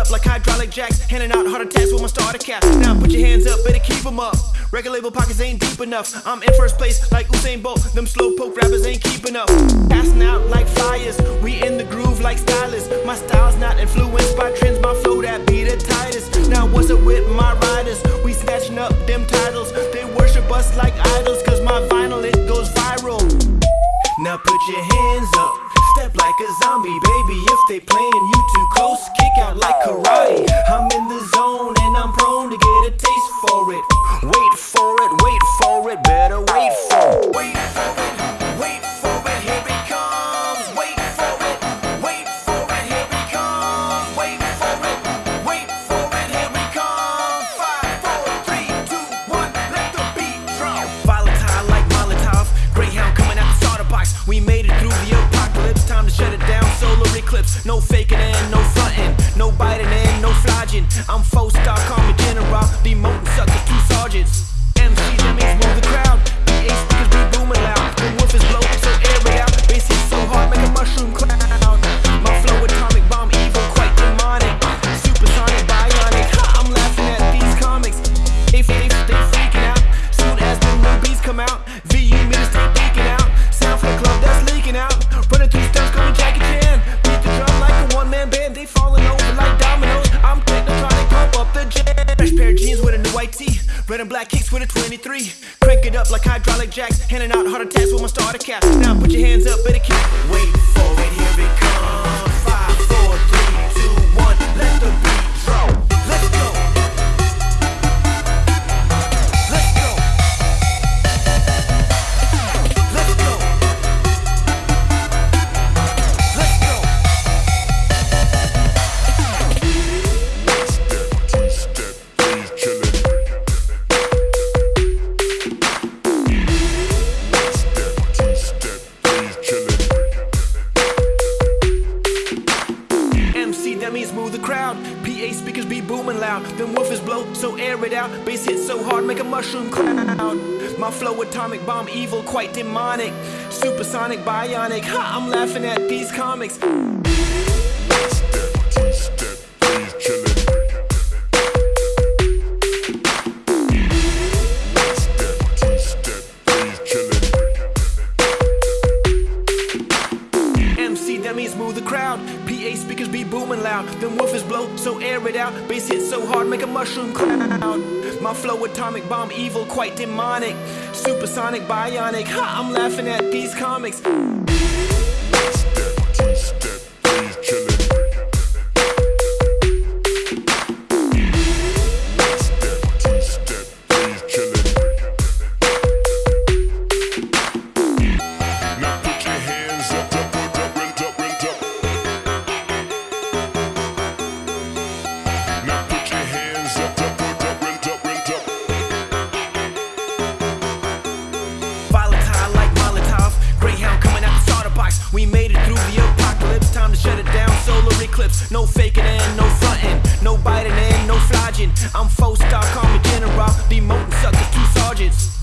up like hydraulic jacks, handing out heart attacks with my starter cap. Now put your hands up, better keep them up. Record label pockets ain't deep enough. I'm in first place like Usain Bolt. Them slow poke rappers ain't keeping up. Passing out like flyers, we in the groove like stylists. My style's not influenced by trends, my flow that be the tightest. Now what's it with my riders? We snatching up them titles. They worship us like idols, cause my vinyl it goes viral. Now put your hands up. Step like a zombie, baby, if they playing you too close Kick out like karate. I'm in the zone and I'm prone to get a taste for it. Wait for it, wait for it, better wait for it. mushroom cloud. My flow atomic bomb evil, quite demonic. Supersonic, bionic. Ha, I'm laughing at these comics. means move the crowd. PA speakers be booming loud. Them woofers blow, so air it out. Bass hit so hard, make a mushroom cloud. My flow atomic bomb, evil, quite demonic. Supersonic, bionic. Ha, I'm laughing at these comics. I'm four star, call me general. Demoting suckers to sergeants.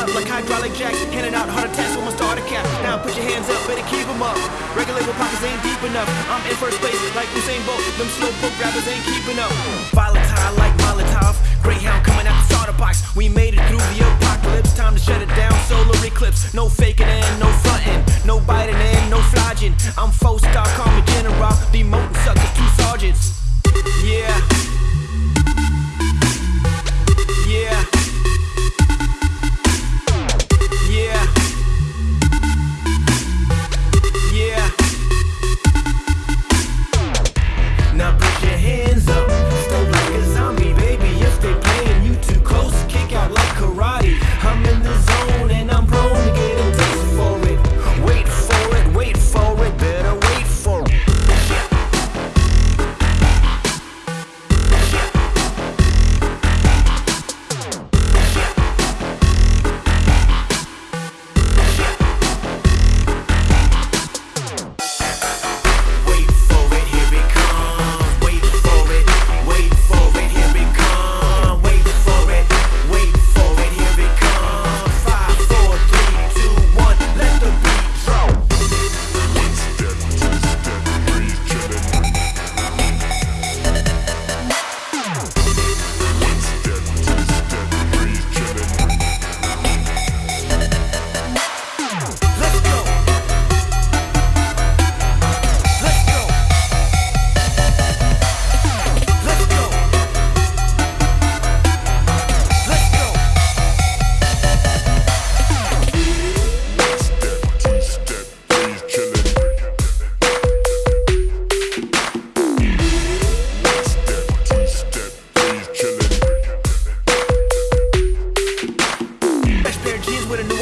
Up like hydraulic jacks. Handing out heart attacks with my starter cap. Now put your hands up, better keep them up. Regular pockets ain't deep enough. I'm in first place like Usain Bolt. Them slow poke rappers ain't keeping up. Volatile like Molotov. Greyhound coming out the starter box. We made it through the apocalypse. Time to shut it down. Solar eclipse. No faking and no fronting. No biting and no flogging. I'm four star, call me general.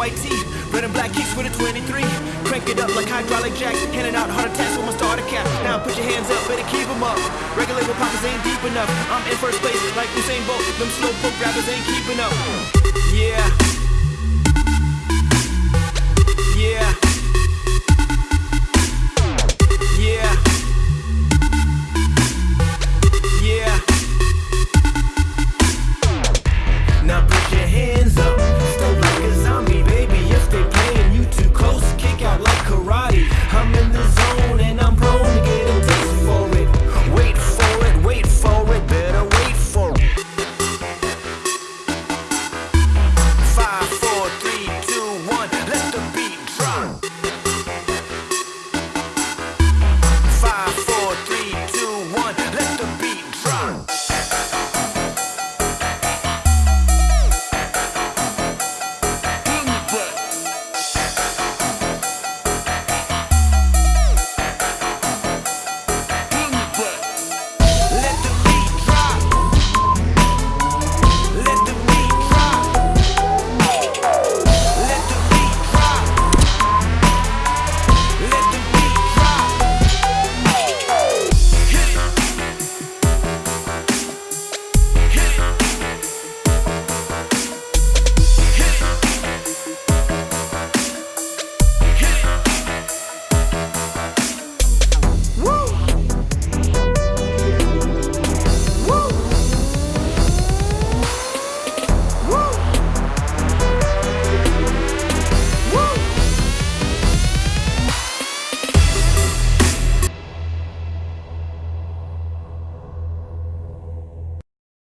White tee. Red and black kicks with a 23. Crank it up like hydraulic jacks. Handing out heart attacks with my starter cap. Now put your hands up, better keep them up. Regular pockets ain't deep enough. I'm in first place like Usain Bolt. Them slow poke rappers ain't keeping up. Yeah.